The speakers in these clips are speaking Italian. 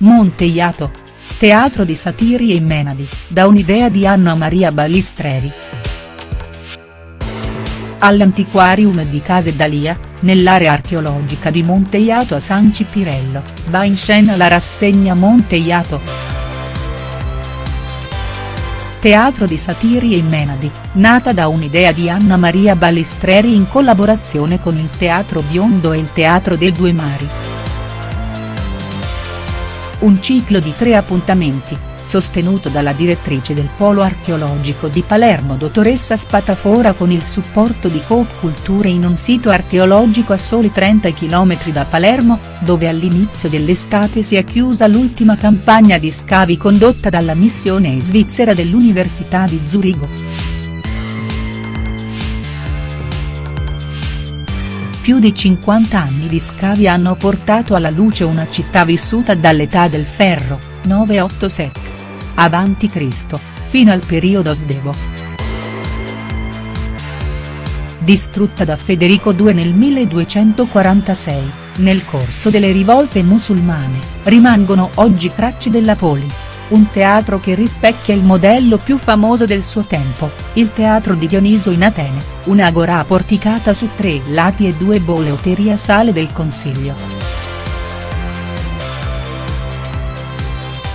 Monte Iato. Teatro di Satiri e Menadi, da un'idea di Anna Maria Balistreri. All'Antiquarium di Case Dalia, nell'area archeologica di Monte Iato a San Cipirello, va in scena la rassegna Monte Iato. Teatro di Satiri e Menadi, nata da un'idea di Anna Maria Balistreri in collaborazione con il Teatro Biondo e il Teatro dei Due Mari. Un ciclo di tre appuntamenti, sostenuto dalla direttrice del Polo Archeologico di Palermo dottoressa Spatafora con il supporto di Coop Culture in un sito archeologico a soli 30 km da Palermo, dove all'inizio dell'estate si è chiusa l'ultima campagna di scavi condotta dalla missione svizzera dell'Università di Zurigo. Più di 50 anni di scavi hanno portato alla luce una città vissuta dall'età del ferro, 987. Avanti Cristo, fino al periodo svevo. Distrutta da Federico II nel 1246, nel corso delle rivolte musulmane, rimangono oggi tracce della polis, un teatro che rispecchia il modello più famoso del suo tempo, il teatro di Dioniso in Atene, un'agora porticata su tre lati e due boleoterie a sale del Consiglio.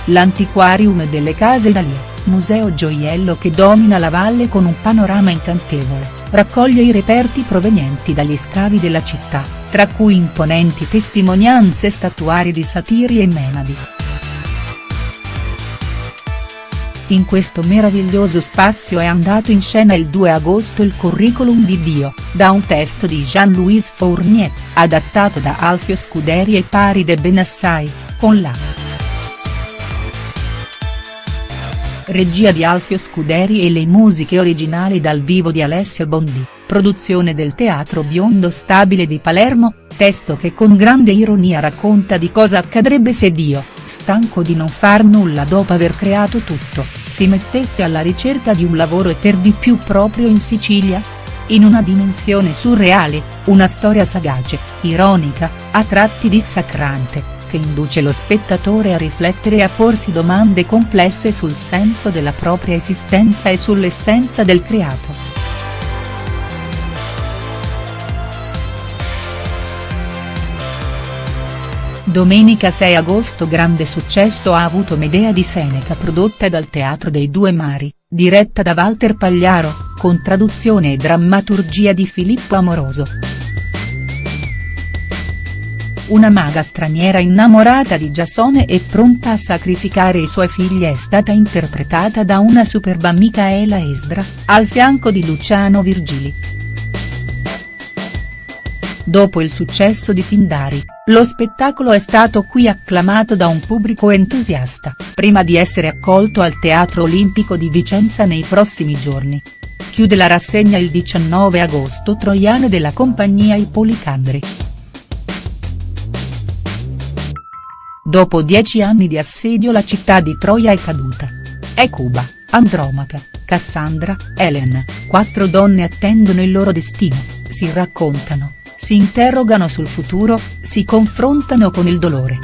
L'antiquarium delle case Dalia, museo gioiello che domina la valle con un panorama incantevole, raccoglie i reperti provenienti dagli scavi della città tra cui imponenti testimonianze statuarie di Satiri e Menadi. In questo meraviglioso spazio è andato in scena il 2 agosto il Curriculum di Dio, da un testo di Jean-Louis Fournier, adattato da Alfio Scuderi e Pari de Benassai, con la regia di Alfio Scuderi e le musiche originali dal vivo di Alessio Bondi produzione del Teatro Biondo Stabile di Palermo, testo che con grande ironia racconta di cosa accadrebbe se Dio, stanco di non far nulla dopo aver creato tutto, si mettesse alla ricerca di un lavoro e per di più proprio in Sicilia? In una dimensione surreale, una storia sagace, ironica, a tratti dissacrante, che induce lo spettatore a riflettere e a porsi domande complesse sul senso della propria esistenza e sull'essenza del creato. Domenica 6 agosto grande successo ha avuto Medea di Seneca prodotta dal Teatro dei Due Mari, diretta da Walter Pagliaro, con traduzione e drammaturgia di Filippo Amoroso. Una maga straniera innamorata di Giasone e pronta a sacrificare i suoi figli è stata interpretata da una superba Micaela Esdra, al fianco di Luciano Virgili. Dopo il successo di Tindari, lo spettacolo è stato qui acclamato da un pubblico entusiasta, prima di essere accolto al Teatro Olimpico di Vicenza nei prossimi giorni. Chiude la rassegna il 19 agosto Troiane della compagnia I Policandri. Dopo dieci anni di assedio la città di Troia è caduta. È Cuba, Andromaca, Cassandra, Helen, quattro donne attendono il loro destino, si raccontano si interrogano sul futuro, si confrontano con il dolore.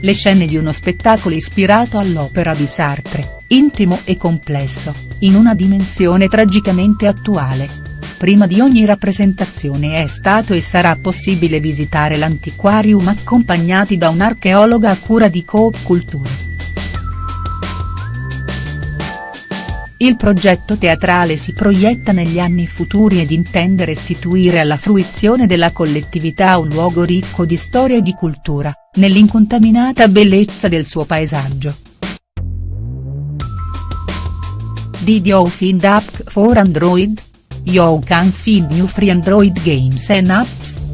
Le scene di uno spettacolo ispirato all'opera di Sartre, intimo e complesso, in una dimensione tragicamente attuale. Prima di ogni rappresentazione è stato e sarà possibile visitare l'antiquarium accompagnati da un'archeologa a cura di Coop Culture. Il progetto teatrale si proietta negli anni futuri ed intende restituire alla fruizione della collettività un luogo ricco di storia e di cultura, nell'incontaminata bellezza del suo paesaggio. Did you find app for Android? You can find new free Android games and apps.